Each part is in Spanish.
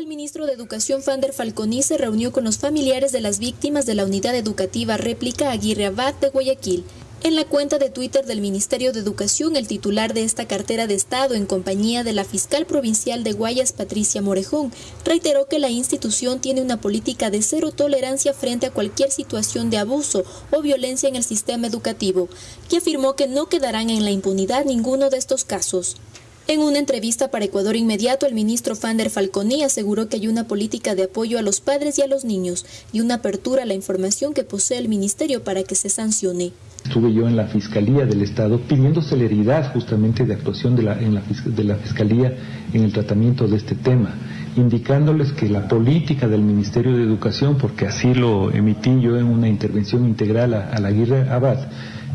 El ministro de Educación Fander Falconi se reunió con los familiares de las víctimas de la unidad educativa réplica Aguirre Abad de Guayaquil. En la cuenta de Twitter del Ministerio de Educación, el titular de esta cartera de Estado, en compañía de la fiscal provincial de Guayas, Patricia Morejón, reiteró que la institución tiene una política de cero tolerancia frente a cualquier situación de abuso o violencia en el sistema educativo, y afirmó que no quedarán en la impunidad ninguno de estos casos. En una entrevista para Ecuador Inmediato, el ministro Fander Falconi aseguró que hay una política de apoyo a los padres y a los niños y una apertura a la información que posee el ministerio para que se sancione. Estuve yo en la Fiscalía del Estado pidiendo celeridad justamente de actuación de la, de la Fiscalía en el tratamiento de este tema, indicándoles que la política del Ministerio de Educación, porque así lo emití yo en una intervención integral a, a la Aguirre Abad,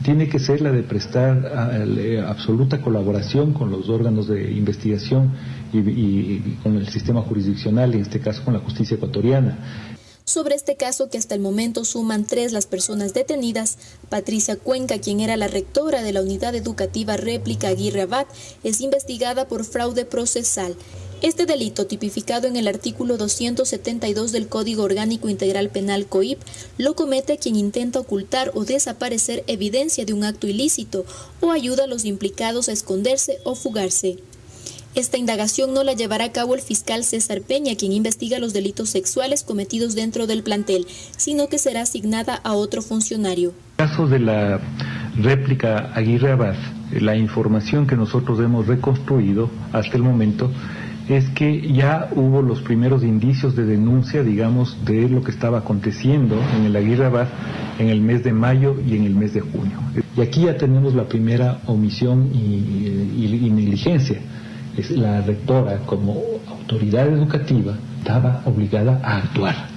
tiene que ser la de prestar eh, absoluta colaboración con los órganos de investigación y, con el sistema jurisdiccional, en este caso con la justicia ecuatoriana. Sobre este caso, que hasta el momento suman tres las personas detenidas, Patricia Cuenca, quien era la rectora de la unidad educativa réplica Aguirre Abad, es investigada por fraude procesal. Este delito, tipificado en el artículo 272 del Código Orgánico Integral Penal COIP, lo comete quien intenta ocultar o desaparecer evidencia de un acto ilícito o ayuda a los implicados a esconderse o fugarse. Esta indagación no la llevará a cabo el fiscal César Peña, quien investiga los delitos sexuales cometidos dentro del plantel, sino que será asignada a otro funcionario. En el caso de la réplica Aguirre Abad, la información que nosotros hemos reconstruido hasta el momento es que ya hubo los primeros indicios de denuncia, digamos, de lo que estaba aconteciendo en el Aguirre Abad en el mes de mayo y en el mes de junio. Y aquí ya tenemos la primera omisión y, negligencia. La rectora, como autoridad educativa, estaba obligada a actuar.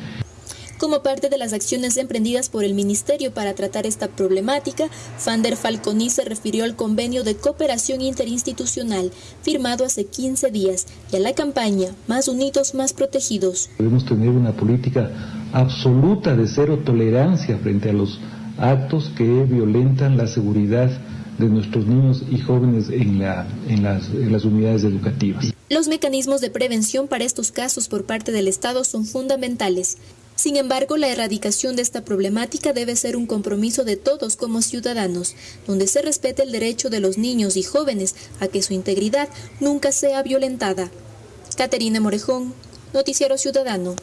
Como parte de las acciones emprendidas por el Ministerio para tratar esta problemática, Fander Falconi se refirió al convenio de cooperación interinstitucional firmado hace 15 días y a la campaña Más Unidos, Más Protegidos. Debemos tener una política absoluta de cero tolerancia frente a los actos que violentan la seguridad de nuestros niños y jóvenes en, la, en, las, en las unidades educativas. Los mecanismos de prevención para estos casos por parte del Estado son fundamentales. Sin embargo, la erradicación de esta problemática debe ser un compromiso de todos como ciudadanos, donde se respete el derecho de los niños y jóvenes a que su integridad nunca sea violentada. Caterina Morejón, Noticiero Ciudadano.